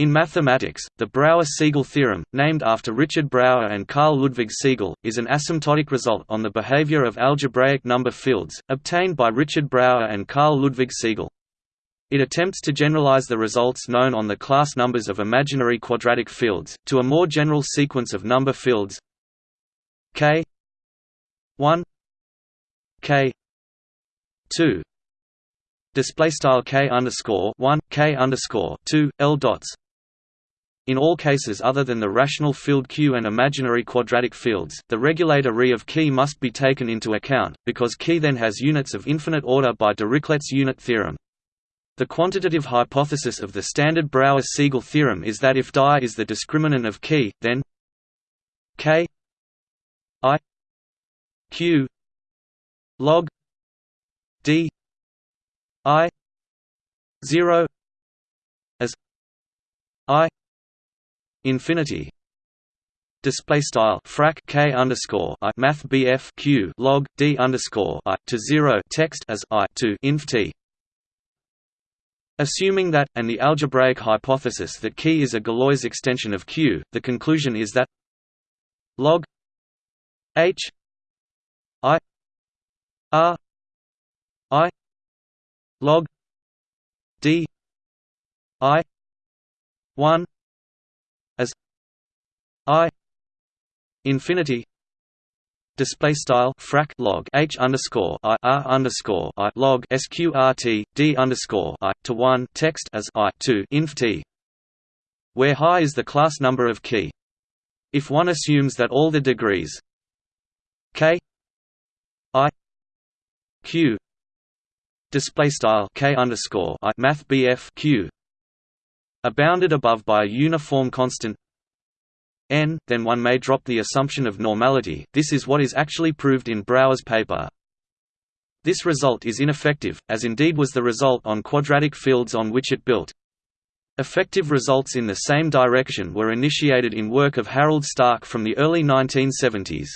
In mathematics, the Brauer–Siegel theorem, named after Richard Brauer and Carl Ludwig Siegel, is an asymptotic result on the behavior of algebraic number fields, obtained by Richard Brauer and Carl Ludwig Siegel. It attempts to generalize the results known on the class numbers of imaginary quadratic fields, to a more general sequence of number fields. K. 1 k. 2 display style k underscore 1 k underscore 2 l dots in all cases other than the rational field Q and imaginary quadratic fields, the regulator Re of key must be taken into account, because key then has units of infinite order by Dirichlet's unit theorem. The quantitative hypothesis of the standard Brauer-Siegel theorem is that if die is the discriminant of key, then k i q log d i 0 as i infinity display style frac k underscore i math bf q log d underscore i to zero text as i to inf t. Assuming that, and the algebraic hypothesis that key is a Galois extension of Q, the conclusion is that log h i r i log d i 1 as i infinity display style frac log h underscore i r underscore i log sqrt d underscore i to one text as i to inf t, where high is the class number of key. If one assumes that all the degrees k i q display style k underscore i math bf q are bounded above by a uniform constant n, then one may drop the assumption of normality. This is what is actually proved in Brauer's paper. This result is ineffective, as indeed was the result on quadratic fields on which it built. Effective results in the same direction were initiated in work of Harold Stark from the early 1970s.